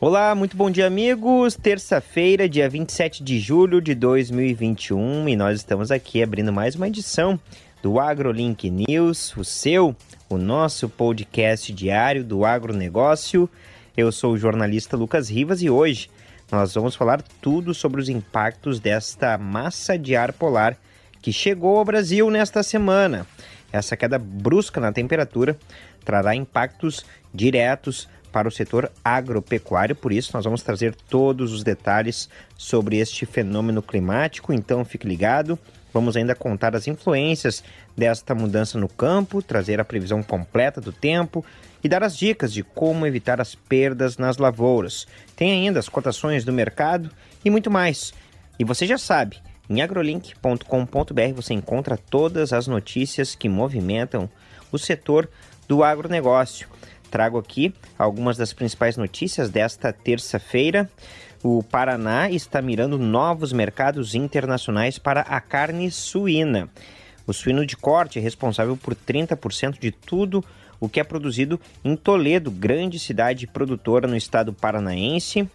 Olá, muito bom dia, amigos. Terça-feira, dia 27 de julho de 2021, e nós estamos aqui abrindo mais uma edição do AgroLink News, o seu, o nosso podcast diário do agronegócio. Eu sou o jornalista Lucas Rivas e hoje nós vamos falar tudo sobre os impactos desta massa de ar polar que chegou ao Brasil nesta semana. Essa queda brusca na temperatura trará impactos diretos para o setor agropecuário, por isso nós vamos trazer todos os detalhes sobre este fenômeno climático, então fique ligado. Vamos ainda contar as influências desta mudança no campo, trazer a previsão completa do tempo e dar as dicas de como evitar as perdas nas lavouras. Tem ainda as cotações do mercado e muito mais. E você já sabe, em agrolink.com.br você encontra todas as notícias que movimentam o setor do agronegócio. Trago aqui algumas das principais notícias desta terça-feira. O Paraná está mirando novos mercados internacionais para a carne suína. O suíno de corte é responsável por 30% de tudo o que é produzido em Toledo, grande cidade produtora no estado paranaense.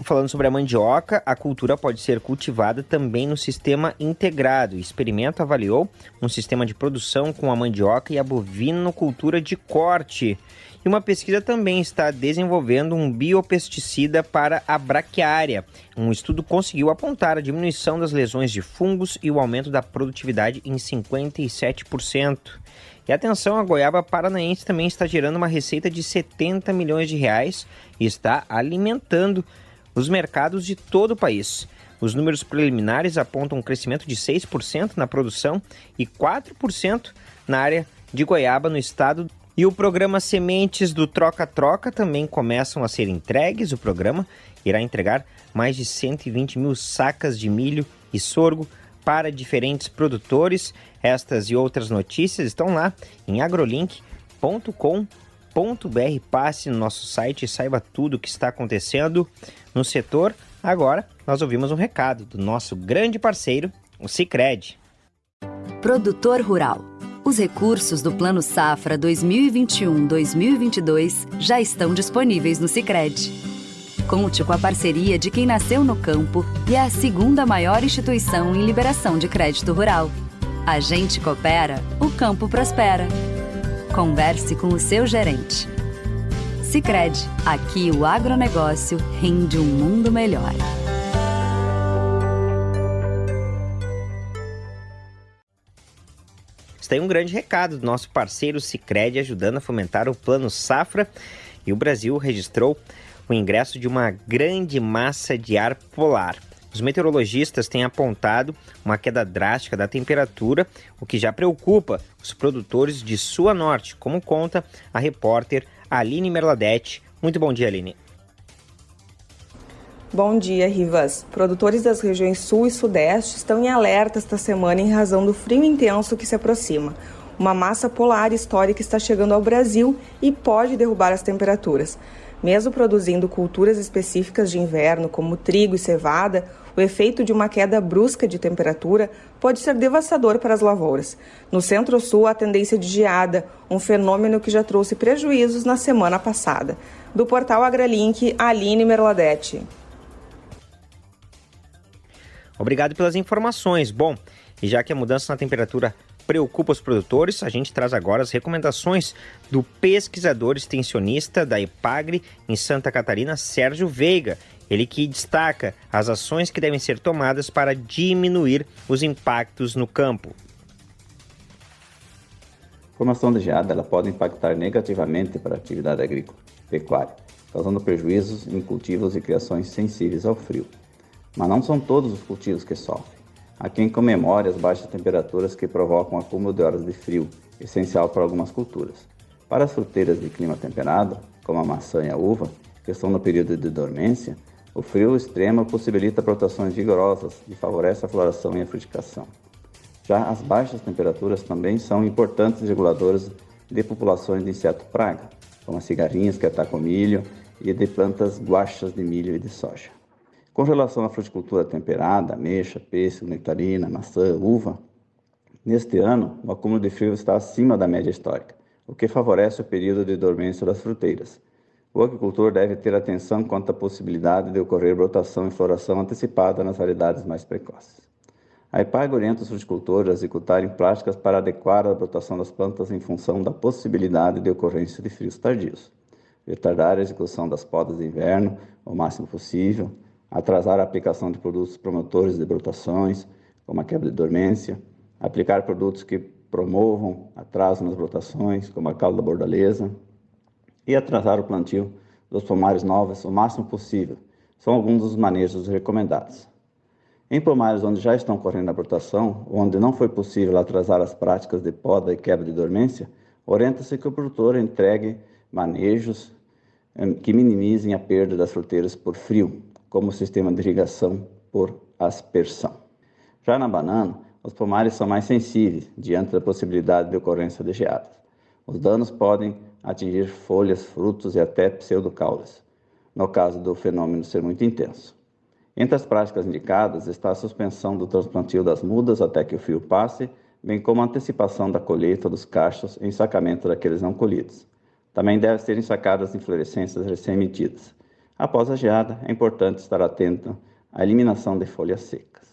Falando sobre a mandioca, a cultura pode ser cultivada também no sistema integrado. Experimento avaliou um sistema de produção com a mandioca e a bovinocultura de corte. E uma pesquisa também está desenvolvendo um biopesticida para a braquiária. Um estudo conseguiu apontar a diminuição das lesões de fungos e o aumento da produtividade em 57%. E atenção, a goiaba paranaense também está gerando uma receita de 70 milhões de reais e está alimentando os mercados de todo o país. Os números preliminares apontam um crescimento de 6% na produção e 4% na área de goiaba no estado. E o programa Sementes do Troca-Troca também começam a ser entregues. O programa irá entregar mais de 120 mil sacas de milho e sorgo para diferentes produtores. Estas e outras notícias estão lá em agrolink.com.br. Passe no nosso site e saiba tudo o que está acontecendo no setor. Agora, nós ouvimos um recado do nosso grande parceiro, o Cicred. Produtor Rural. Os recursos do Plano Safra 2021-2022 já estão disponíveis no Cicred. Conte com a parceria de quem nasceu no campo e é a segunda maior instituição em liberação de crédito rural. A gente coopera, o campo prospera. Converse com o seu gerente. Sicredi, aqui o agronegócio rende um mundo melhor. Aí um grande recado do nosso parceiro Sicredi ajudando a fomentar o Plano Safra e o Brasil registrou o ingresso de uma grande massa de ar polar. Os meteorologistas têm apontado uma queda drástica da temperatura, o que já preocupa os produtores de Sua Norte, como conta a repórter Aline Merladete. Muito bom dia, Aline. Bom dia, Rivas. Produtores das regiões Sul e Sudeste estão em alerta esta semana em razão do frio intenso que se aproxima. Uma massa polar histórica está chegando ao Brasil e pode derrubar as temperaturas. Mesmo produzindo culturas específicas de inverno, como trigo e cevada, o efeito de uma queda brusca de temperatura pode ser devastador para as lavouras. No centro-sul, a tendência de geada, um fenômeno que já trouxe prejuízos na semana passada. Do portal AgraLink, Aline Merladete. Obrigado pelas informações. Bom, e já que a mudança na temperatura preocupa os produtores, a gente traz agora as recomendações do pesquisador extensionista da EPAGRE em Santa Catarina, Sérgio Veiga. Ele que destaca as ações que devem ser tomadas para diminuir os impactos no campo. A formação de geada ela pode impactar negativamente para a atividade agrícola pecuária, causando prejuízos em cultivos e criações sensíveis ao frio. Mas não são todos os cultivos que sofrem. Há quem comemore as baixas temperaturas que provocam acúmulo de horas de frio, essencial para algumas culturas. Para as fruteiras de clima temperado, como a maçã e a uva, que estão no período de dormência, o frio extremo possibilita plantações vigorosas e favorece a floração e a frutificação. Já as baixas temperaturas também são importantes reguladoras de populações de inseto praga, como as cigarrinhas que atacam milho e de plantas guachas de milho e de soja. Com relação à fruticultura temperada, ameixa, pêssego, nectarina, maçã, uva, neste ano o acúmulo de frio está acima da média histórica, o que favorece o período de dormência das fruteiras. O agricultor deve ter atenção quanto à possibilidade de ocorrer brotação e floração antecipada nas variedades mais precoces. A EPAG orienta os fruticultores a executarem práticas para adequar a brotação das plantas em função da possibilidade de ocorrência de frios tardios. Retardar a execução das podas de inverno o máximo possível, atrasar a aplicação de produtos promotores de brotações, como a quebra de dormência, aplicar produtos que promovam atraso nas brotações, como a calda bordaleza, e atrasar o plantio dos pomares novos o máximo possível. São alguns dos manejos recomendados. Em pomares onde já estão correndo a brotação, onde não foi possível atrasar as práticas de poda e quebra de dormência, orienta-se que o produtor entregue manejos eh, que minimizem a perda das fruteiras por frio, como sistema de irrigação por aspersão. Já na banana, os pomares são mais sensíveis diante da possibilidade de ocorrência de geadas. Os danos podem atingir folhas, frutos e até pseudocaules, no caso do fenômeno ser muito intenso. Entre as práticas indicadas está a suspensão do transplantio das mudas até que o fio passe, bem como a antecipação da colheita dos cachos e ensacamento daqueles não colhidos. Também devem ser ensacadas as inflorescências recém-emitidas. Após a geada, é importante estar atento à eliminação de folhas secas.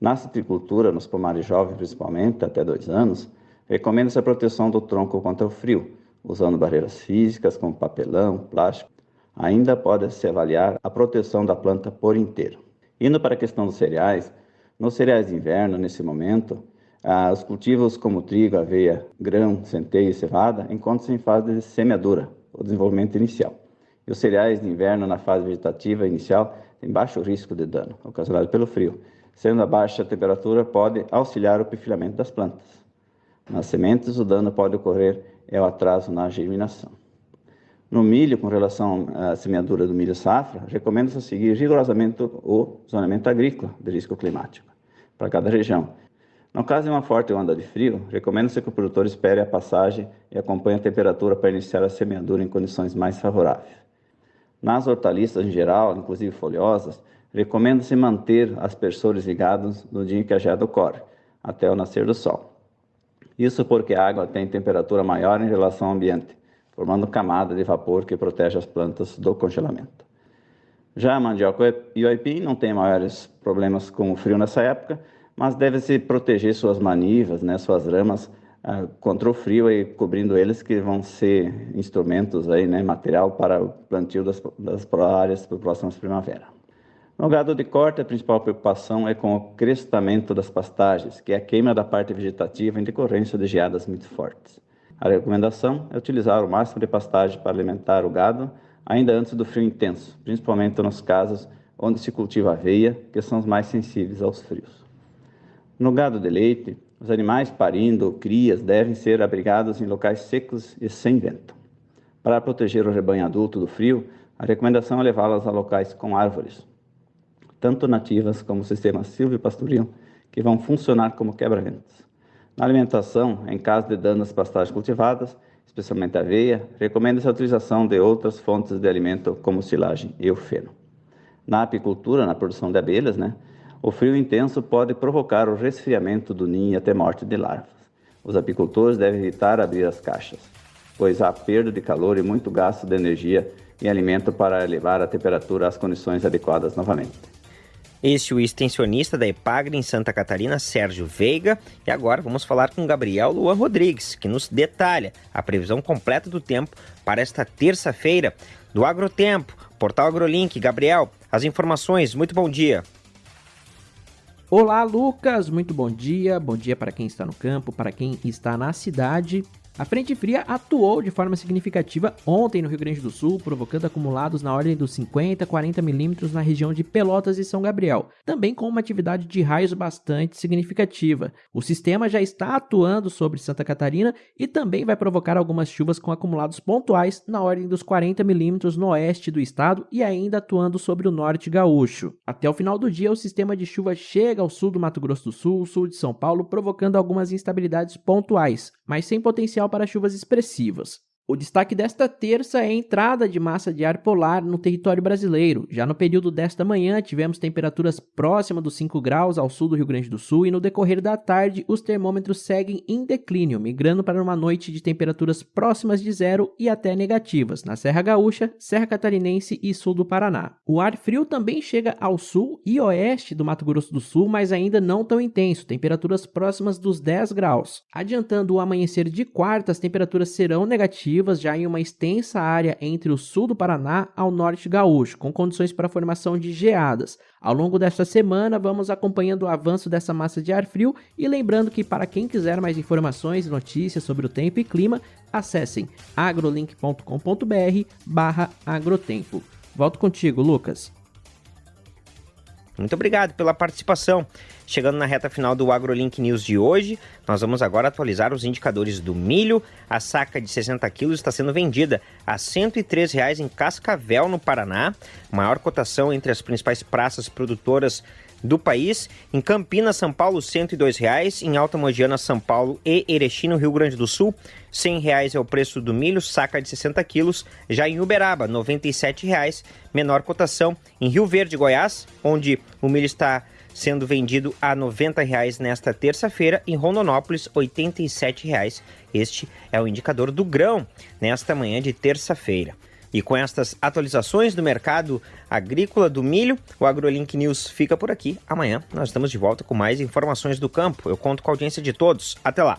Na citricultura, nos pomares jovens principalmente, até dois anos, recomenda-se a proteção do tronco contra o frio, usando barreiras físicas como papelão, plástico. Ainda pode-se avaliar a proteção da planta por inteiro. Indo para a questão dos cereais, nos cereais de inverno, nesse momento, ah, os cultivos como trigo, aveia, grão, centeio e cevada encontram-se em fase de semeadura, o desenvolvimento inicial. E os cereais de inverno, na fase vegetativa inicial, têm baixo risco de dano, ocasionado pelo frio, sendo a baixa temperatura pode auxiliar o perfilhamento das plantas. Nas sementes, o dano pode ocorrer é o atraso na germinação. No milho, com relação à semeadura do milho safra, recomenda-se seguir rigorosamente o zonamento agrícola de risco climático para cada região. No caso de uma forte onda de frio, recomenda-se que o produtor espere a passagem e acompanhe a temperatura para iniciar a semeadura em condições mais favoráveis. Nas hortaliças em geral, inclusive folhosas, recomenda-se manter aspersores ligados no dia em que a geada ocorre, até o nascer do sol. Isso porque a água tem temperatura maior em relação ao ambiente, formando camada de vapor que protege as plantas do congelamento. Já a mandioca e o aipim não têm maiores problemas com o frio nessa época, mas deve-se proteger suas manivas, né, suas ramas, contra o frio e cobrindo eles que vão ser instrumentos aí, né, material para o plantio das, das áreas para próximas primavera. No gado de corte, a principal preocupação é com o crestamento das pastagens, que é a queima da parte vegetativa em decorrência de geadas muito fortes. A recomendação é utilizar o máximo de pastagem para alimentar o gado ainda antes do frio intenso, principalmente nos casos onde se cultiva aveia, que são os mais sensíveis aos frios. No gado de leite, os animais parindo crias devem ser abrigados em locais secos e sem vento. Para proteger o rebanho adulto do frio, a recomendação é levá-las a locais com árvores, tanto nativas como o sistema silvio-pastoril, que vão funcionar como quebra-ventos. Na alimentação, em caso de danos às pastagens cultivadas, especialmente aveia, recomenda-se a utilização de outras fontes de alimento como silagem e o feno. Na apicultura, na produção de abelhas, né, o frio intenso pode provocar o resfriamento do ninho e até morte de larvas. Os apicultores devem evitar abrir as caixas, pois há perda de calor e muito gasto de energia e alimento para elevar a temperatura às condições adequadas novamente. Este é o extensionista da Epagre em Santa Catarina, Sérgio Veiga. E agora vamos falar com Gabriel Luan Rodrigues, que nos detalha a previsão completa do tempo para esta terça-feira do Agrotempo, Portal AgroLink. Gabriel, as informações, muito bom dia. Olá, Lucas, muito bom dia. Bom dia para quem está no campo, para quem está na cidade. A frente fria atuou de forma significativa ontem no Rio Grande do Sul, provocando acumulados na ordem dos 50 a 40 milímetros na região de Pelotas e São Gabriel, também com uma atividade de raios bastante significativa. O sistema já está atuando sobre Santa Catarina e também vai provocar algumas chuvas com acumulados pontuais na ordem dos 40 milímetros no oeste do estado e ainda atuando sobre o norte gaúcho. Até o final do dia, o sistema de chuva chega ao sul do Mato Grosso do Sul, sul de São Paulo, provocando algumas instabilidades pontuais, mas sem potencial para chuvas expressivas. O destaque desta terça é a entrada de massa de ar polar no território brasileiro. Já no período desta manhã, tivemos temperaturas próximas dos 5 graus ao sul do Rio Grande do Sul e no decorrer da tarde, os termômetros seguem em declínio, migrando para uma noite de temperaturas próximas de zero e até negativas na Serra Gaúcha, Serra Catarinense e sul do Paraná. O ar frio também chega ao sul e oeste do Mato Grosso do Sul, mas ainda não tão intenso, temperaturas próximas dos 10 graus. Adiantando o amanhecer de quarta, as temperaturas serão negativas já em uma extensa área entre o sul do Paraná ao norte gaúcho, com condições para formação de geadas. Ao longo desta semana, vamos acompanhando o avanço dessa massa de ar frio e lembrando que para quem quiser mais informações e notícias sobre o tempo e clima, acessem agrolink.com.br/agrotempo. Volto contigo, Lucas. Muito obrigado pela participação. Chegando na reta final do AgroLink News de hoje, nós vamos agora atualizar os indicadores do milho. A saca de 60 quilos está sendo vendida a R$ 103,00 em Cascavel, no Paraná. Maior cotação entre as principais praças produtoras do país. Em Campinas, São Paulo, R$ 102,00. Em Alta Mogiana, São Paulo e Erechim, no Rio Grande do Sul, R$ 100,00 é o preço do milho, saca de 60 quilos. Já em Uberaba, R$ 97,00, menor cotação. Em Rio Verde, Goiás, onde o milho está sendo vendido a R$ 90,00 nesta terça-feira. Em Rondonópolis, R$ 87,00. Este é o indicador do grão nesta manhã de terça-feira. E com estas atualizações do mercado agrícola do milho, o AgroLink News fica por aqui. Amanhã nós estamos de volta com mais informações do campo. Eu conto com a audiência de todos. Até lá!